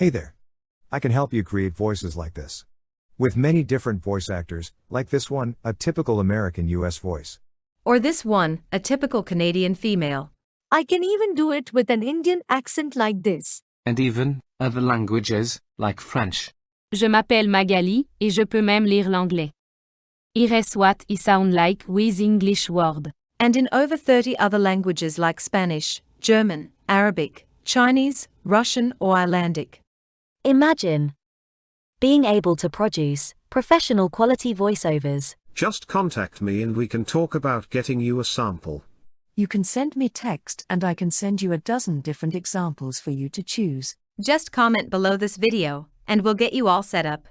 Hey there. I can help you create voices like this. With many different voice actors, like this one, a typical American US voice. Or this one, a typical Canadian female. I can even do it with an Indian accent like this. and even other languages, like French. Je m'appelle Magali, et je peux même lire l'anglais. Ires what I sound like with English word. And in over 30 other languages like Spanish, German, Arabic, Chinese, Russian, or Icelandic. Imagine being able to produce professional quality voiceovers. Just contact me and we can talk about getting you a sample. You can send me text and I can send you a dozen different examples for you to choose. Just comment below this video, and we'll get you all set up.